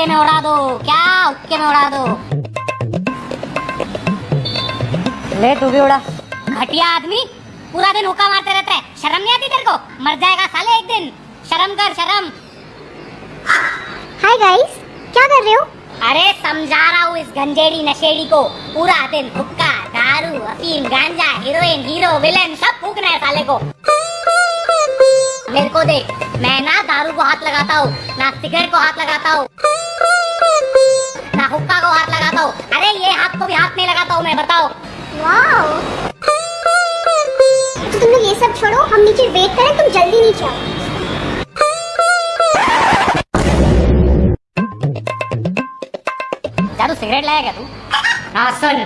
हुक्के में उड़ा दो। क्या हुक्के में उड़ा दो? ले तू भी उड़ा। घटिया आदमी पूरा दिन हुक्का मारते रहता है। शर्म नहीं आती तेरे को? मर जाएगा साले एक दिन। शर्म कर शर्म। हाय गाइस क्या कर रहे हो? अरे समझा रहा हूँ इस गंजेड़ी नशेड़ी को। पूरा दिन हुक्का दारू अफीम गांजा हीरोइन हीरो विलेन सब फूकना है साले को। मेरे को देख मैं ना दारू को हाथ लगाता हूँ ना सिगरेट को हाथ लगाता हूँ। हुक्का को हाथ लगाता हूँ। अरे ये हाथ को भी हाथ नहीं लगाता हूँ मैं बताओ। तो तुम लोग ये सब छोड़ो हम नीचे वेट करें तुम जल्दी नीचे आओ। क्या तू सिगरेट लाएगा तू? हाँ सुन।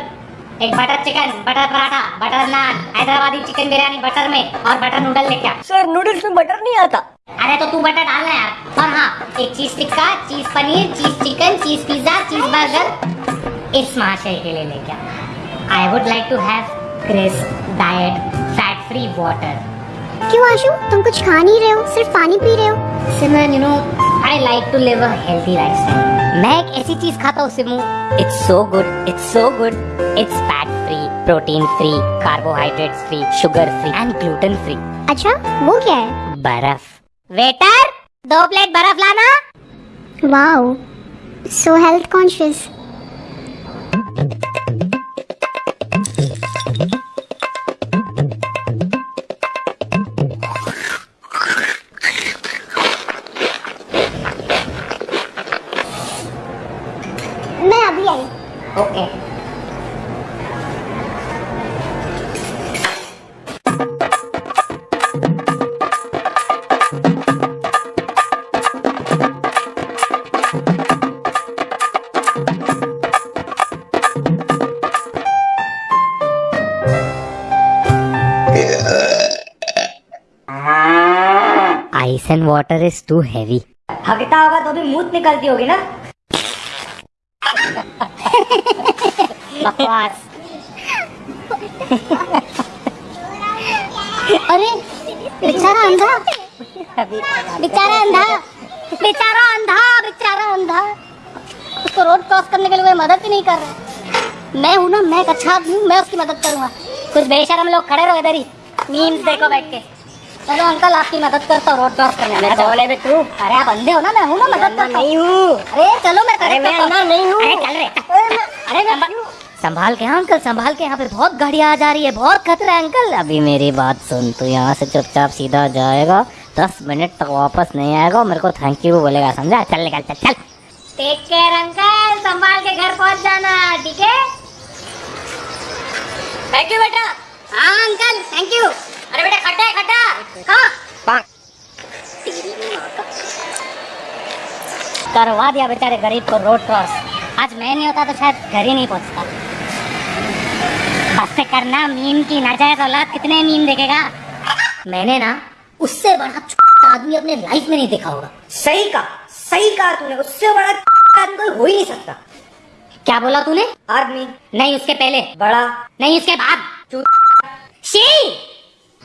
एक butter chicken butter paratha butter naan Hyderabadi chicken biryani butter में और बटर नूडल लेके आ। सर नूडल्स में बटर नहीं आता। अरे तो तू बटर डालना यार। और हाँ एक cheese tikka cheese paneer cheese chicken cheese pizza cheese burger. इस महाशय के लिए लेके आ। I would like to have crisp diet fat free water क्यों आशु? तुम कुछ खा नहीं रहे हो सिर्फ़ पानी पी रहे हो। Simran you know I like to live a healthy lifestyle मैं एक ऐसी चीज़ खाता हूँ Simu. It's so good it's so good it's fat free protein free carbohydrate free sugar free and gluten free अच्छा वो क्या है? बर्फ़। वेटर दो प्लेट बर्फ़ लाना। वाओ सो हेल्थ कॉन्शियस मैं अभी आई। Okay ice and water is too heavy हकता होगा तो भी मुँह निकलती होगी ना बकवास अरे बेचारा अंधा। बेचारा अंधा। बेचारा अंधा बेचारा अंधा। उसको रोड क्रॉस करने के लिए कोई मदद ही नहीं कर रहा। मैं हूँ ना मैं एक अच्छा आदमी हूँ मैं उसकी मदद करूँगा। कुछ बेशरम लोग खड़े रहो इधर ही। मीम्स देखो बैठ के। चलो अंकल आपकी मदद करता हूँ रोड क्रॉस करने में। कौन है तू अरे आप अंधे हो ना मैं हूँ ना मदद करता नहीं हूँ। अरे चलो मैं अरे मैं अंधा नहीं हूँ। अरे चल रे। अरे संभा- संभाल के हाँ अंकल संभाल के यहाँ पे बहुत गाड़ियाँ आ जा रही है बहुत खतरा है अंकल। अभी मेरी बात सुन तू यहाँ से चुपचाप सीधा जाएगा। दस मिनट तक वापस नहीं आएगा और मेरे को थैंक यू बोलेगा समझा? चल निकल चल चल। टेक केयर अंकल संभाल के घर पहुँच जाना ठीक है? थैंक यू बेटा। हाँ अंकल थैंक यू अरे बेटा खड्डा है खड्डा। हाँ पाक। करवा दिया बेचारे गरीब को रोड क्रॉस। आज मैं नहीं होता तो शायद घर ही नहीं पहुँचता। बस से करना मीम की नाजायज औलाद कितने मीम देखेगा? मैंने ना उससे बड़ा आदमी अपने लाइफ में नहीं देखा होगा। सही कहा सही कहा तूने। उससे बड़ा आदमी कोई हो ही नहीं सकता। क्या बोला तूने? आदमी। नहीं उसके पहले। बड़ा। नहीं उसके बाद। शी!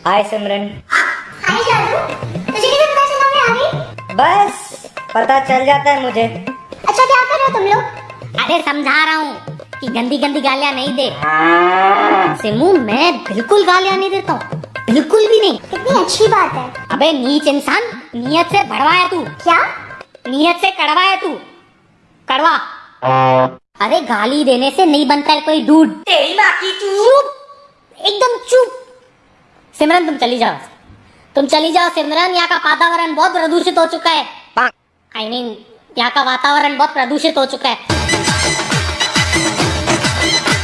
हाय सिमरन। हाय जादू तुझे कैसे पता चला मैं आ गई बस पता चल जाता है मुझे। अच्छा क्या कर रहे हो तुम लोग? अरे समझा रहा हूँ कि गंदी गंदी गालियाँ नहीं दे। सिमू मैं बिल्कुल गालियाँ नहीं देता हूँ। बिल्कुल भी नहीं। कितनी अच्छी बात है। अबे नीच इंसान नियत से भड़वा है तू। क्या? नियत से कड़वा है तू। कड़वा। अरे गाली देने से नहीं बनता है कोई दूध तेरी माँ की चुप। एकदम चुप। सिमरन तुम चली जाओ। तुम चली जाओ सिमरन। यहाँ का वातावरण बहुत प्रदूषित हो चुका है। आई मीन यहाँ का वातावरण बहुत प्रदूषित हो चुका है।